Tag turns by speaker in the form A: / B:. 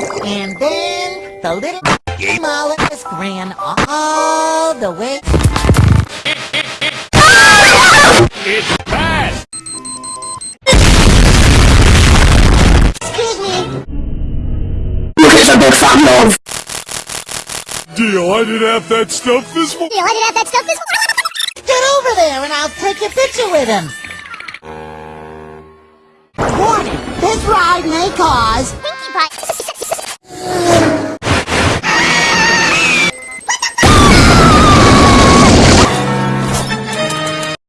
A: And then the little mollusk ran all the way.
B: It's bad!
A: Excuse me.
C: He's a big fat love.
B: Deal, I didn't have that stuff this morning.
D: Deal. I didn't have that stuff this morning.
A: Get over there and I'll take a picture with him. Warning, this ride may cause